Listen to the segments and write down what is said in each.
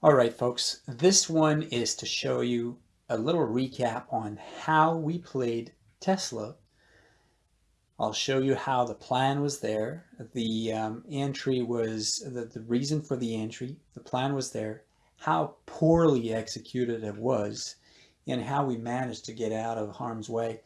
All right, folks, this one is to show you a little recap on how we played Tesla. I'll show you how the plan was there. The um, entry was the, the reason for the entry. The plan was there, how poorly executed it was, and how we managed to get out of harm's way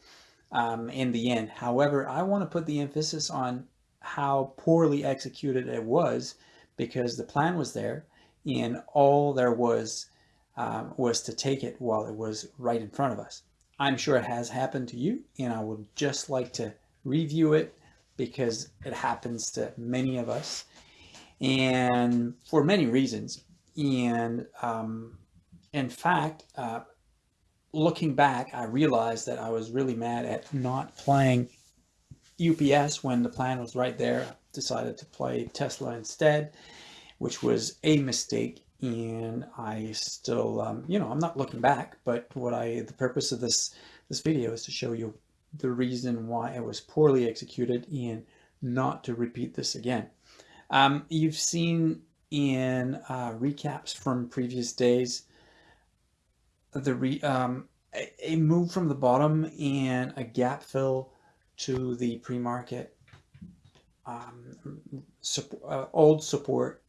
um, in the end. However, I want to put the emphasis on how poorly executed it was because the plan was there and all there was um, was to take it while it was right in front of us. I'm sure it has happened to you and I would just like to review it because it happens to many of us and for many reasons. And um, in fact, uh, looking back, I realized that I was really mad at not playing UPS when the plan was right there. I decided to play Tesla instead which was a mistake. And I still, um, you know, I'm not looking back, but what I, the purpose of this, this video is to show you the reason why it was poorly executed and not to repeat this again. Um, you've seen in uh, recaps from previous days, the re, um, a, move from the bottom and a gap fill to the pre-market um, uh, old support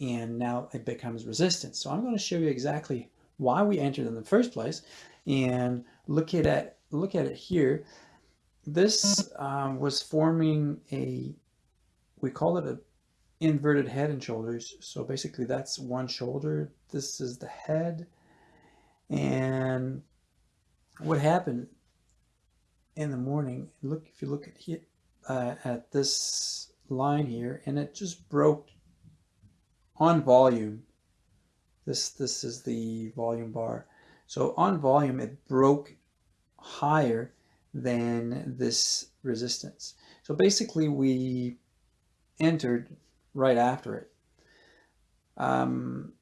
and now it becomes resistance. So I'm going to show you exactly why we entered in the first place and look at it, look at it here. This um, was forming a, we call it a inverted head and shoulders. So basically that's one shoulder. This is the head. And what happened in the morning, look, if you look at uh, at this line here, and it just broke on volume, this, this is the volume bar. So on volume, it broke higher than this resistance. So basically we entered right after it. Um,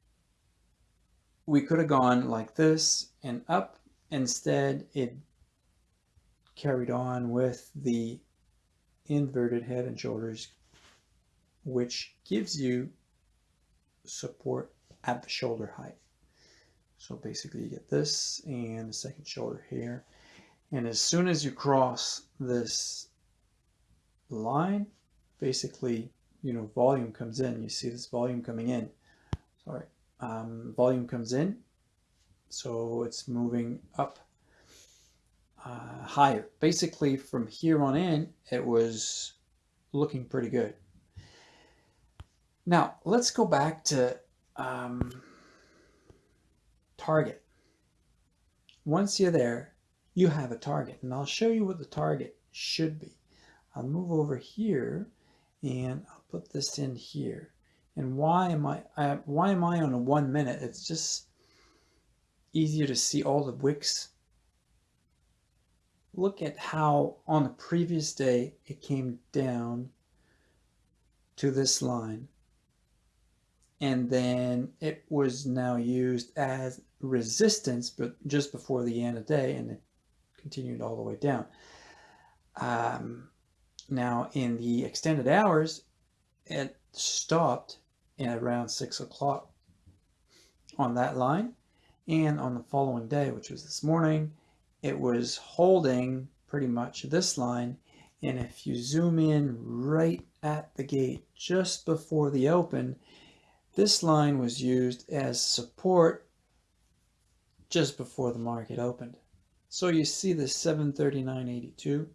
we could have gone like this and up. Instead, it carried on with the inverted head and shoulders, which gives you support at the shoulder height. So basically you get this and the second shoulder here. And as soon as you cross this line, basically, you know, volume comes in. You see this volume coming in. Sorry, um, volume comes in. So it's moving up uh, higher. Basically, from here on in, it was looking pretty good. Now, let's go back to um, target. Once you're there, you have a target. And I'll show you what the target should be. I'll move over here and I'll put this in here. And why am I, I why am I on a one minute? It's just easier to see all the wicks. Look at how on the previous day it came down to this line and then it was now used as resistance but just before the end of the day and it continued all the way down. Um, now in the extended hours it stopped at around six o'clock on that line. And on the following day which was this morning it was holding pretty much this line. And if you zoom in right at the gate just before the open this line was used as support just before the market opened. So you see the 739.82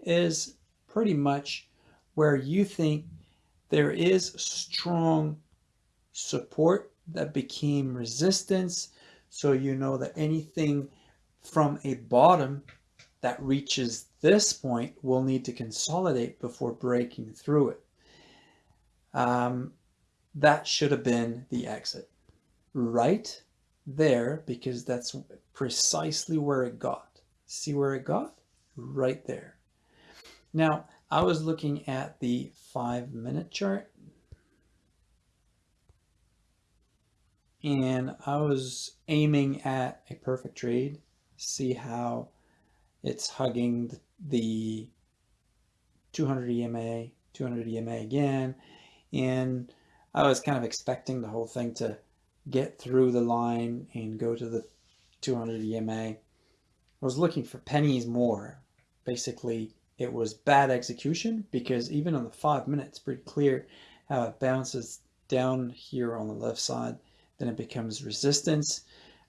is pretty much where you think there is strong support that became resistance. So you know that anything from a bottom that reaches this point will need to consolidate before breaking through it. Um, that should have been the exit right there because that's precisely where it got. See where it got? Right there. Now, I was looking at the five minute chart and I was aiming at a perfect trade. See how it's hugging the 200 EMA, 200 EMA again, and I was kind of expecting the whole thing to get through the line and go to the 200 EMA. I was looking for pennies more. Basically, it was bad execution because even on the five minutes, pretty clear how it bounces down here on the left side. Then it becomes resistance.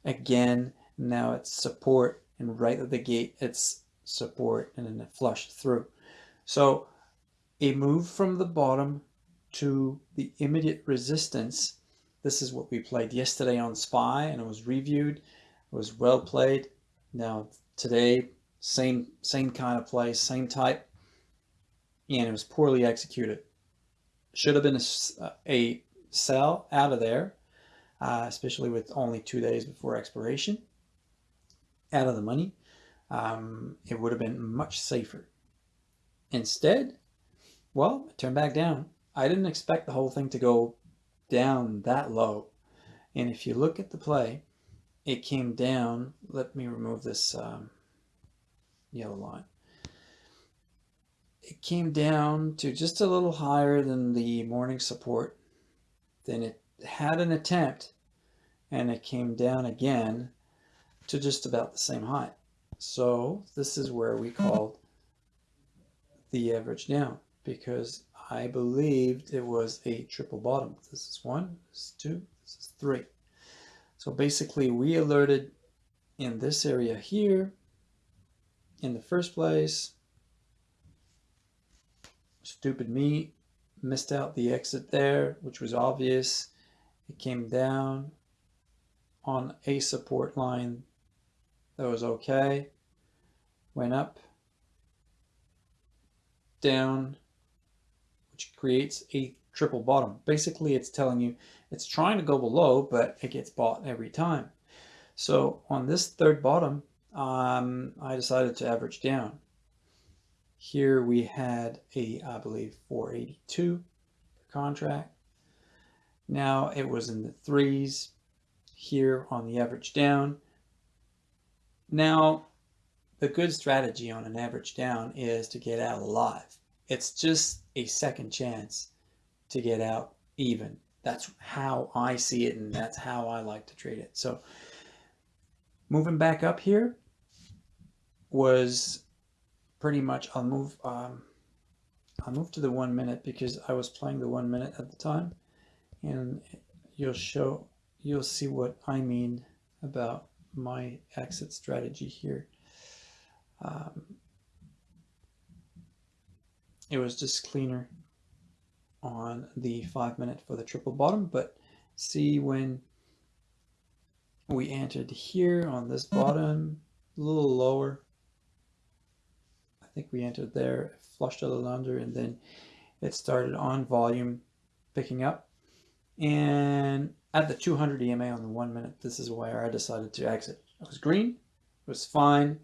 Again, now it's support and right at the gate, it's support and then it flushed through. So a move from the bottom to the immediate resistance. This is what we played yesterday on SPY and it was reviewed. It was well played. Now today, same, same kind of play, same type, and it was poorly executed. Should have been a, a sell out of there, uh, especially with only two days before expiration, out of the money. Um, it would have been much safer. Instead, well, turn back down. I didn't expect the whole thing to go down that low. And if you look at the play, it came down. Let me remove this um, yellow line. It came down to just a little higher than the morning support. Then it had an attempt and it came down again to just about the same height. So this is where we called the average down because I believed it was a triple bottom. This is one, this is two, this is three. So basically we alerted in this area here in the first place. Stupid me missed out the exit there, which was obvious. It came down on a support line that was okay. Went up, down, which creates a triple bottom. Basically, it's telling you it's trying to go below, but it gets bought every time. So on this third bottom, um, I decided to average down. Here we had a, I believe, 482 contract. Now it was in the threes here on the average down. Now, the good strategy on an average down is to get out alive. It's just a second chance to get out even. That's how I see it and that's how I like to trade it. So moving back up here was pretty much, I'll move, um, I'll move to the one minute because I was playing the one minute at the time and you'll show, you'll see what I mean about my exit strategy here. Um, it was just cleaner on the five minute for the triple bottom, but see when we entered here on this bottom, a little lower. I think we entered there, flushed a little under, and then it started on volume picking up. And at the 200 EMA on the one minute, this is where I decided to exit. It was green, it was fine.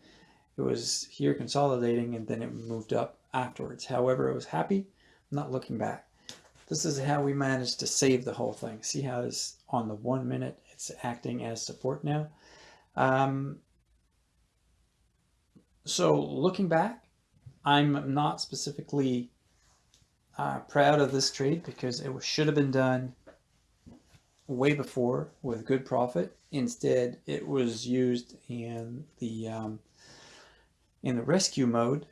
It was here consolidating and then it moved up afterwards. However, I was happy, I'm not looking back. This is how we managed to save the whole thing. See how it's on the one minute, it's acting as support now. Um, so looking back, I'm not specifically uh, proud of this trade because it should have been done way before with good profit. Instead, it was used in the um, in the rescue mode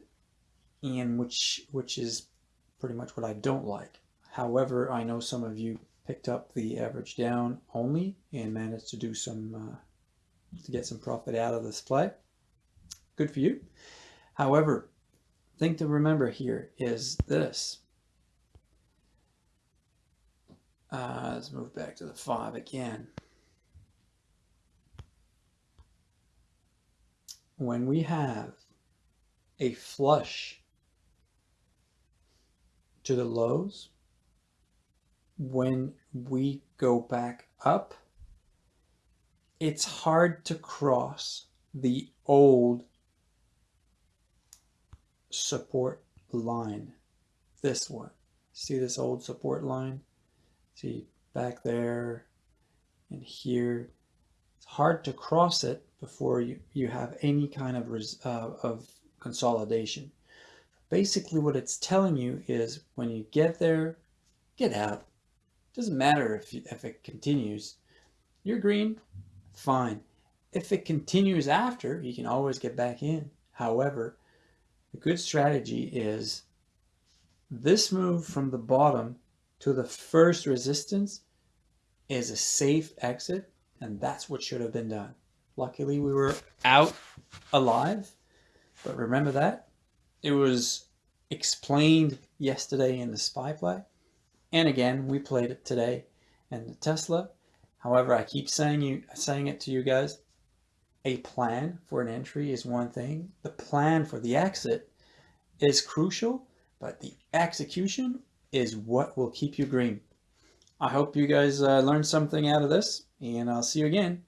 and which which is pretty much what I don't like. However, I know some of you picked up the average down only and managed to do some uh, to get some profit out of this play. Good for you. However, thing to remember here is this. Uh, let's move back to the five again. When we have a flush to the lows, when we go back up, it's hard to cross the old support line. This one. See this old support line? See back there and here. It's hard to cross it before you, you have any kind of, uh, of consolidation. Basically what it's telling you is when you get there, get out. Doesn't matter if, you, if it continues. you're green, fine. If it continues after, you can always get back in. However, a good strategy is this move from the bottom to the first resistance is a safe exit, and that's what should have been done. Luckily, we were out alive, but remember that? It was explained yesterday in the SPY play, and again, we played it today in the Tesla. However, I keep saying you saying it to you guys, a plan for an entry is one thing. The plan for the exit is crucial, but the execution is what will keep you green. I hope you guys uh, learned something out of this, and I'll see you again